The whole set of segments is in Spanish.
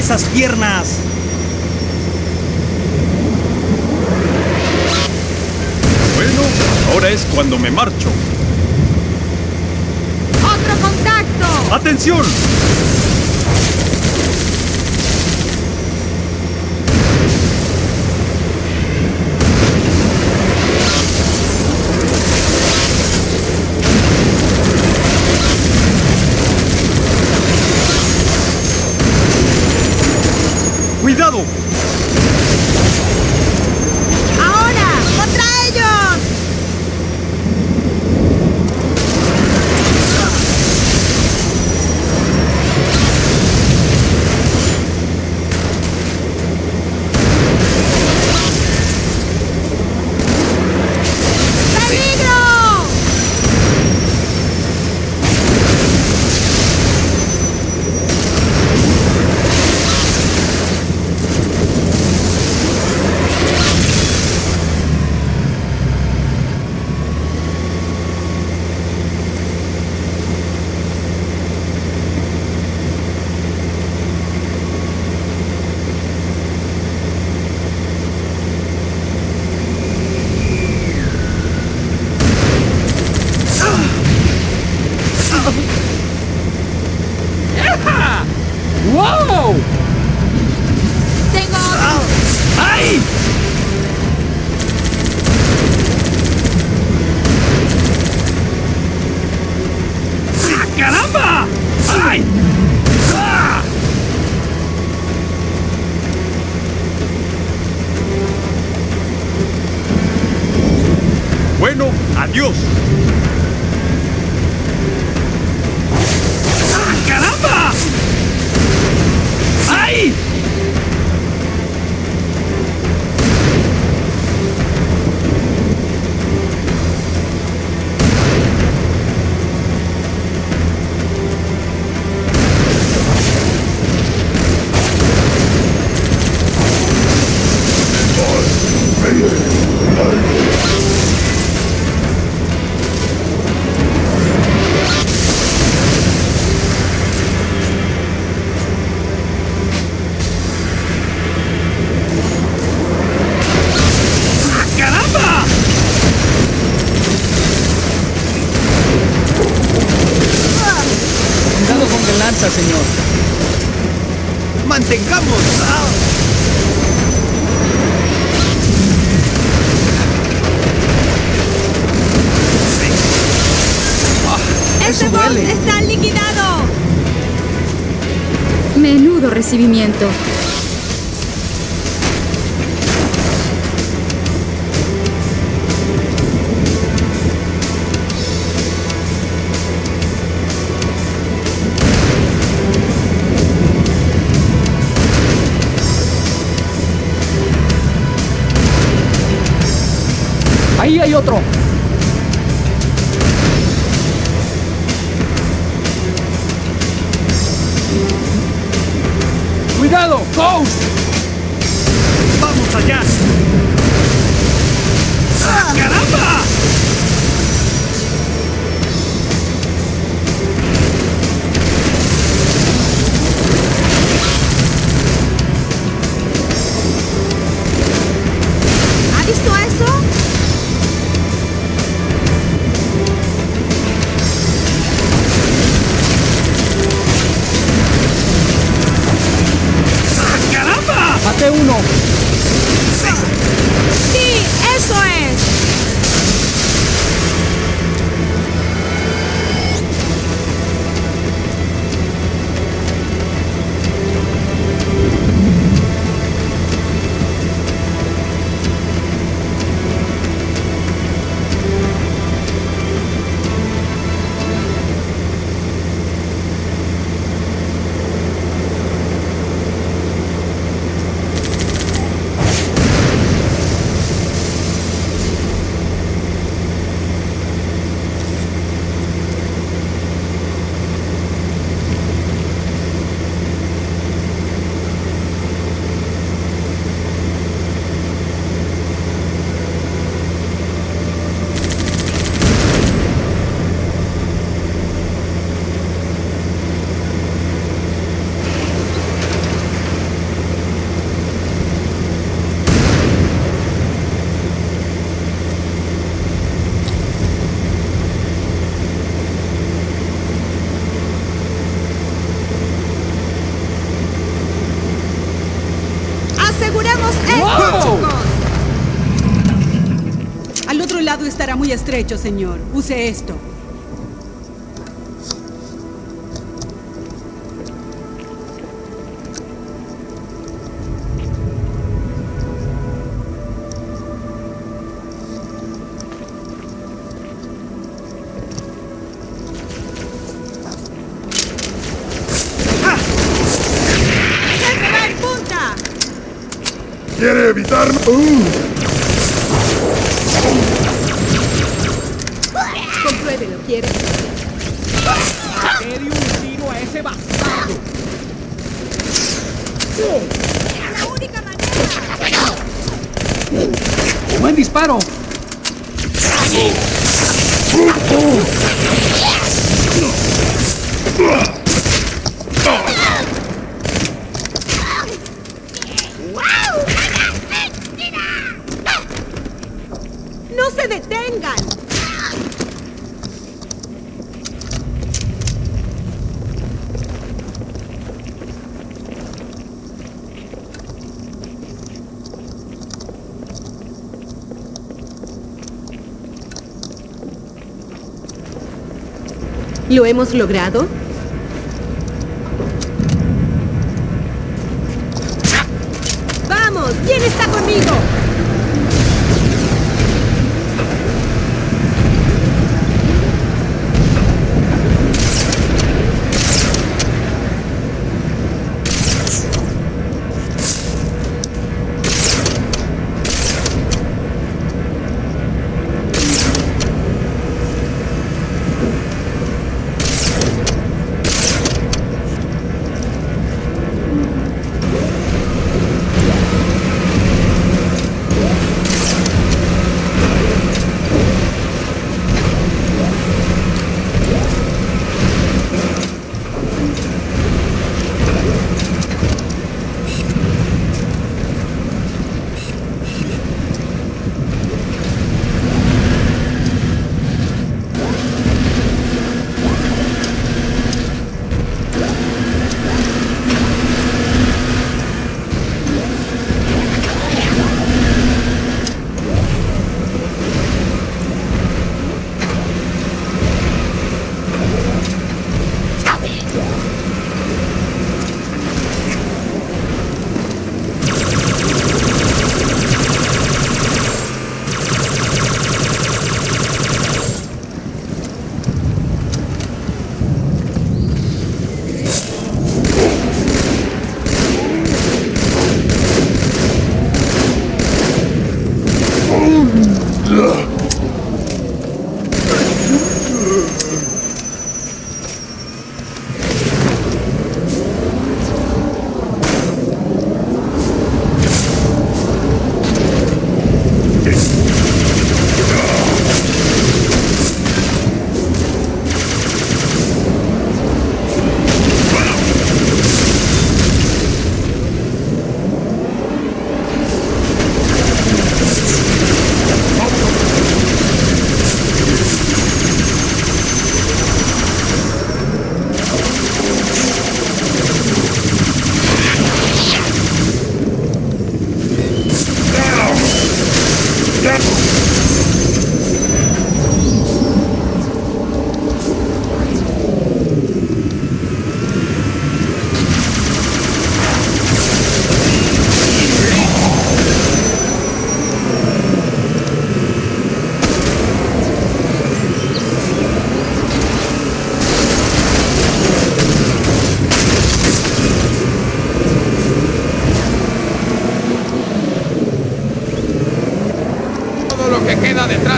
¡Mueva esas piernas! Bueno, ahora es cuando me marcho. ¡Otro contacto! ¡Atención! ¡Este Eso boss duele. está liquidado! Menudo recibimiento. Ahí hay otro. ¡Vamos allá! Muy estrecho, señor. Use esto. ¡Jefe, va en punta! ¿Quiere evitarlo? Uh, un tiro a ese bastardo. ¡Es la única manera! ¡Buen disparo! ¡No se detengan! ¿Lo hemos logrado? ¡Ugh!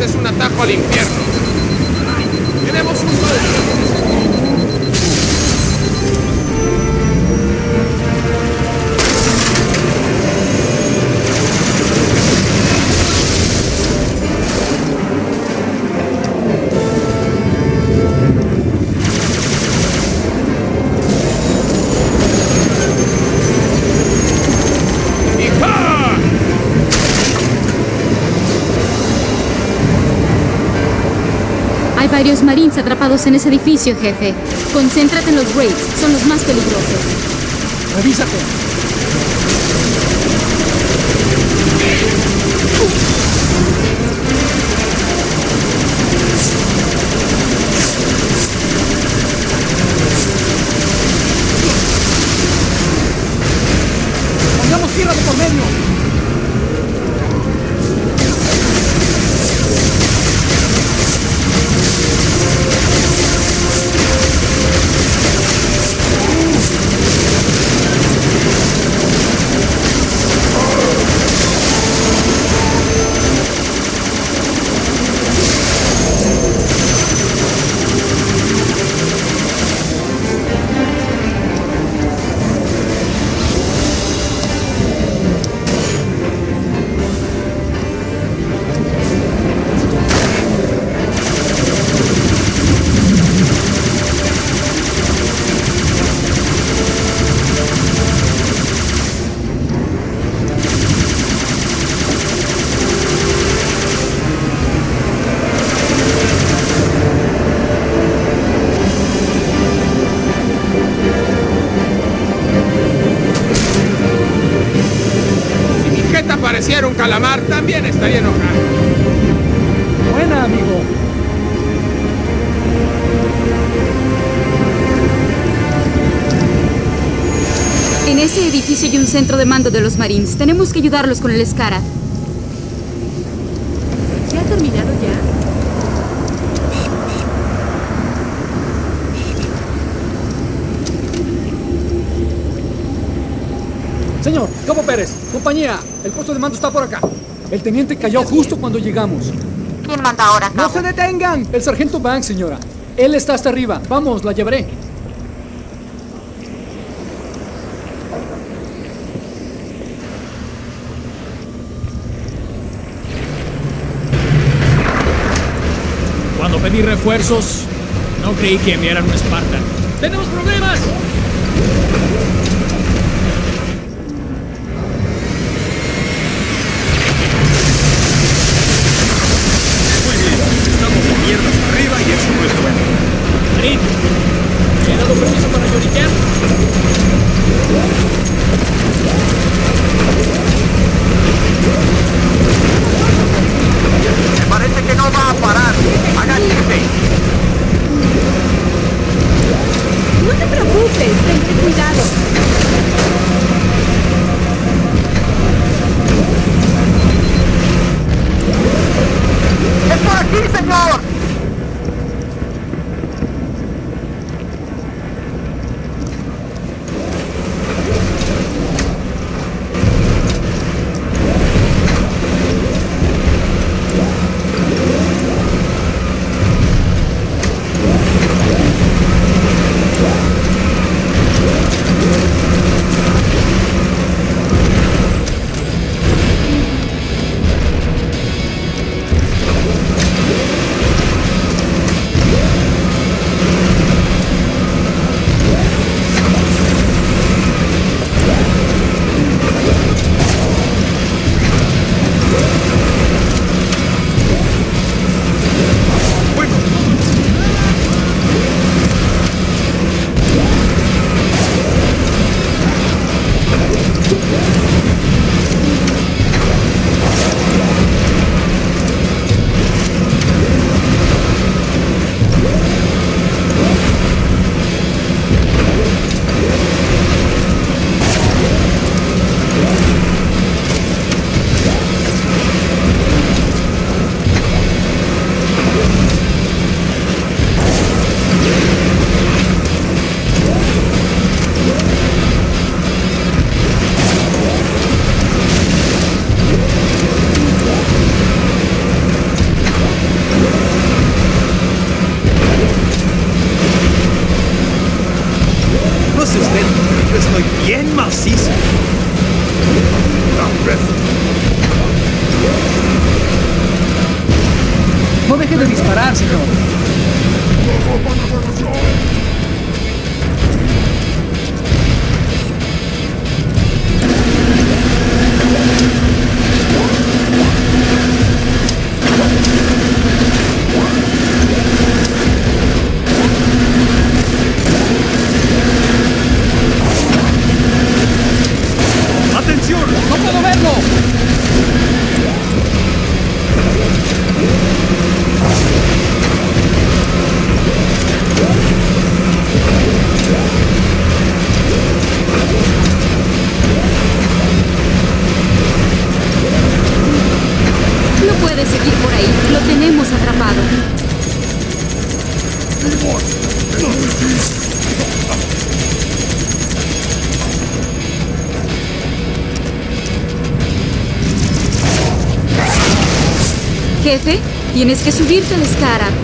Es un atajo al infierno. varios marines atrapados en ese edificio, jefe. Concéntrate en los raids, son los más peligrosos. ¡Revísate! Centro de mando de los Marines. Tenemos que ayudarlos con el Scarab. ¿Se ha terminado ya? Señor, Cabo Pérez, compañía, el puesto de mando está por acá. El teniente cayó justo cuando llegamos. ¿Quién manda ahora, ¡No se detengan! El sargento Banks, señora. Él está hasta arriba. Vamos, la llevaré. Cuando pedí refuerzos, no creí que enviaran un Spartan. ¡Tenemos problemas! Muy bien, estamos de mierdas arriba y eso no es bueno. Marín, ¿se ha dado permiso para lloriquear? Estoy bien macizo. No deje de disparar, señor. tenemos atrapado. Jefe, tienes que subirte al escara.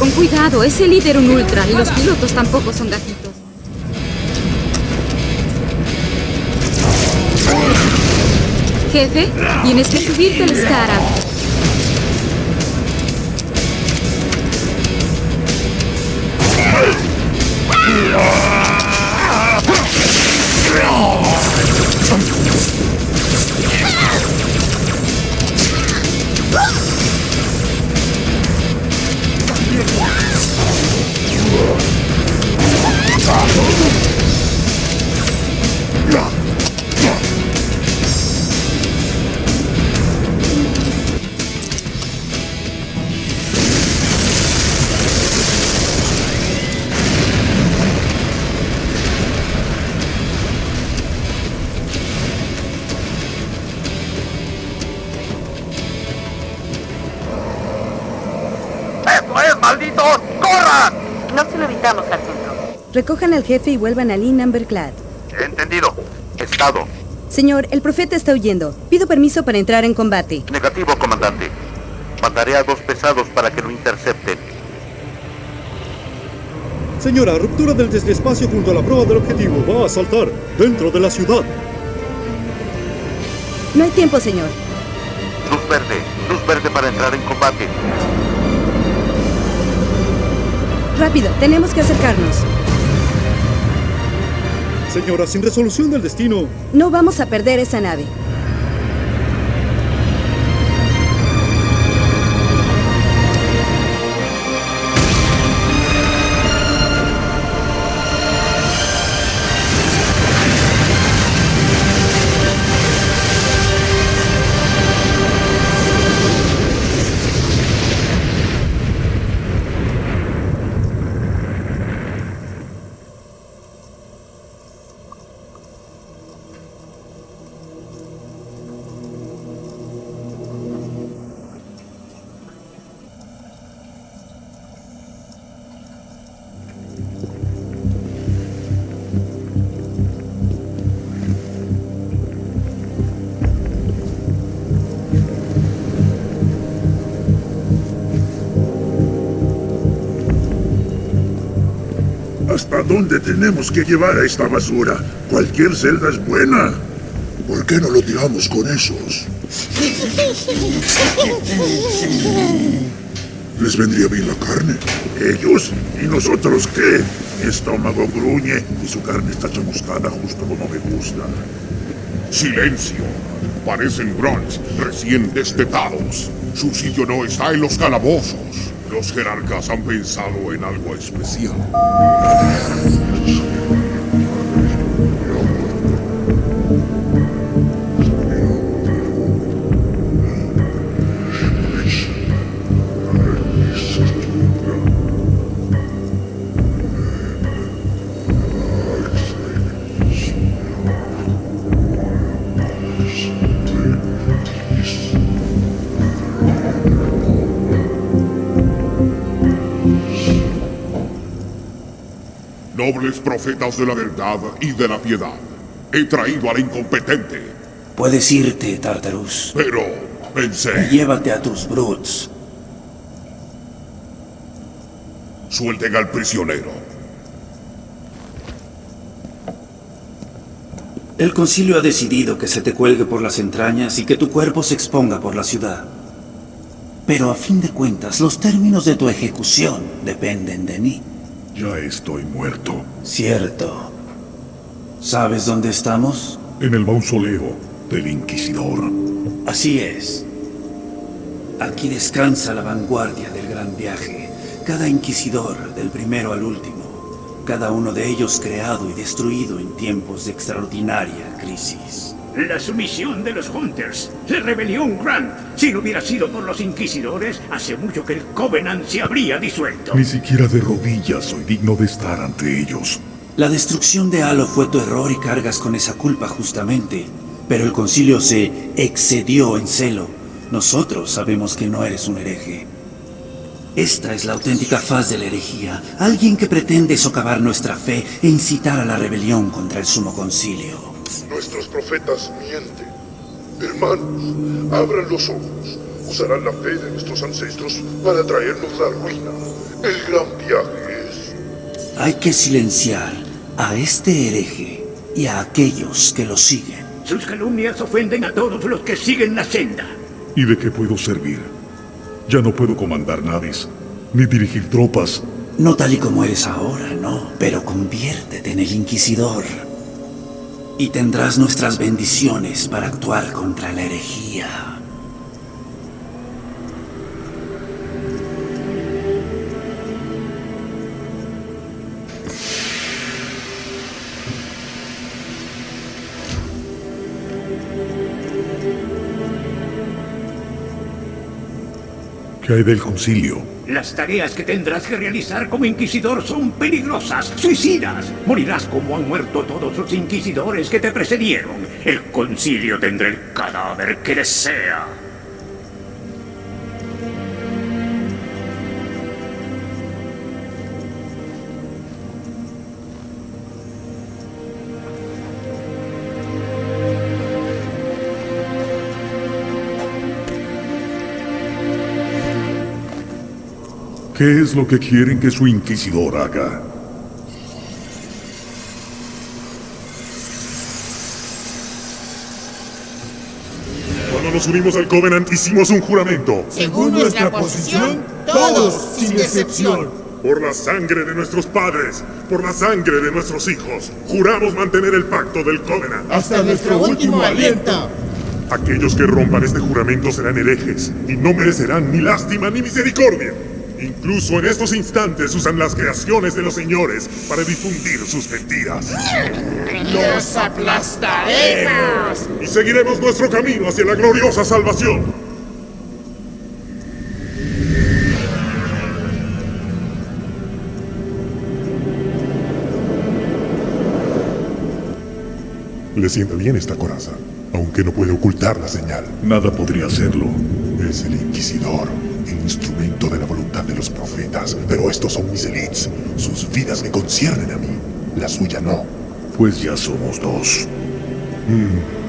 Con cuidado. Es el líder un ultra y los pilotos tampoco son gatitos. Jefe, tienes que subirte a la Recojan al jefe y vuelvan a Lee Numberclad. Entendido. Estado. Señor, el profeta está huyendo. Pido permiso para entrar en combate. Negativo, comandante. Mandaré a dos pesados para que lo intercepten. Señora, ruptura del desespacio junto a la prueba del objetivo. Va a saltar dentro de la ciudad. No hay tiempo, señor. Luz verde. Luz verde para entrar en combate. Rápido, tenemos que acercarnos. Señora, sin resolución del destino. No vamos a perder esa nave. ¿Hasta dónde tenemos que llevar a esta basura? Cualquier celda es buena. ¿Por qué no lo tiramos con esos? ¿Les vendría bien la carne? ¿Ellos? ¿Y nosotros qué? Mi estómago gruñe y su carne está chamuscada justo como me gusta. Silencio. Parecen grunts recién destetados. Su sitio no está en los calabozos. Los jerarcas han pensado en algo especial. Nobles profetas de la verdad y de la piedad, he traído al incompetente. Puedes irte, Tartarus. Pero pensé. Llévate a tus brutes. Suelten al prisionero. El concilio ha decidido que se te cuelgue por las entrañas y que tu cuerpo se exponga por la ciudad. Pero a fin de cuentas, los términos de tu ejecución dependen de mí. Ya estoy muerto. Cierto. ¿Sabes dónde estamos? En el mausoleo del Inquisidor. Así es. Aquí descansa la vanguardia del gran viaje. Cada inquisidor, del primero al último. Cada uno de ellos creado y destruido en tiempos de extraordinaria crisis. La sumisión de los Hunters, la rebelión Grant. Si no hubiera sido por los inquisidores, hace mucho que el Covenant se habría disuelto. Ni siquiera de rodillas soy digno de estar ante ellos. La destrucción de Halo fue tu error y cargas con esa culpa justamente. Pero el concilio se excedió en celo. Nosotros sabemos que no eres un hereje. Esta es la auténtica faz de la herejía. Alguien que pretende socavar nuestra fe e incitar a la rebelión contra el sumo concilio. Nuestros profetas mienten. Hermanos, abran los ojos. Usarán la fe de nuestros ancestros para traernos la ruina. El gran viaje es... Hay que silenciar a este hereje y a aquellos que lo siguen. Sus calumnias ofenden a todos los que siguen la senda. ¿Y de qué puedo servir? Ya no puedo comandar naves, ni dirigir tropas. No tal y como eres ahora, no. Pero conviértete en el Inquisidor. Y tendrás nuestras bendiciones para actuar contra la herejía. ¿Qué hay del concilio? Las tareas que tendrás que realizar como inquisidor son peligrosas, suicidas. Morirás como han muerto todos los inquisidores que te precedieron. El concilio tendrá el cadáver que desea. ¿Qué es lo que quieren que su inquisidor haga? Cuando nos unimos al Covenant hicimos un juramento. Según nuestra posición, todos, sin excepción. Por la sangre de nuestros padres, por la sangre de nuestros hijos, juramos mantener el pacto del Covenant. Hasta nuestro último aliento. Aquellos que rompan este juramento serán herejes y no merecerán ni lástima ni misericordia. Incluso en estos instantes usan las creaciones de los señores para difundir sus mentiras. ¡Los aplastaremos! Y seguiremos nuestro camino hacia la gloriosa salvación. Le sienta bien esta coraza, aunque no puede ocultar la señal. Nada podría hacerlo. Es el Inquisidor, instrumento de la voluntad de los profetas. Pero estos son mis elites. Sus vidas me conciernen a mí. La suya no. Pues ya somos dos. Mm.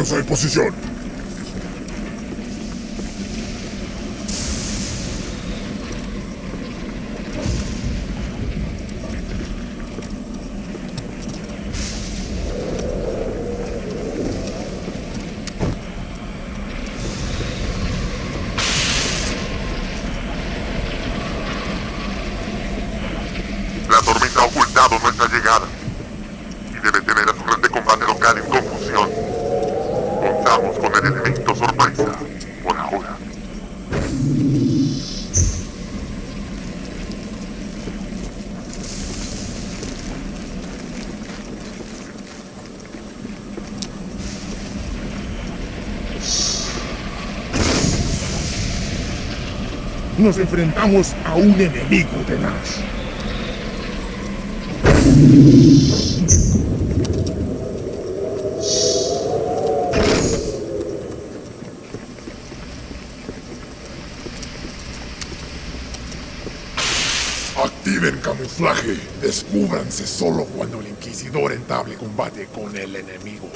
Lanza en posición. Nos enfrentamos a un enemigo tenaz. Activen camuflaje. Descúbranse solo cuando el Inquisidor entable combate con el enemigo.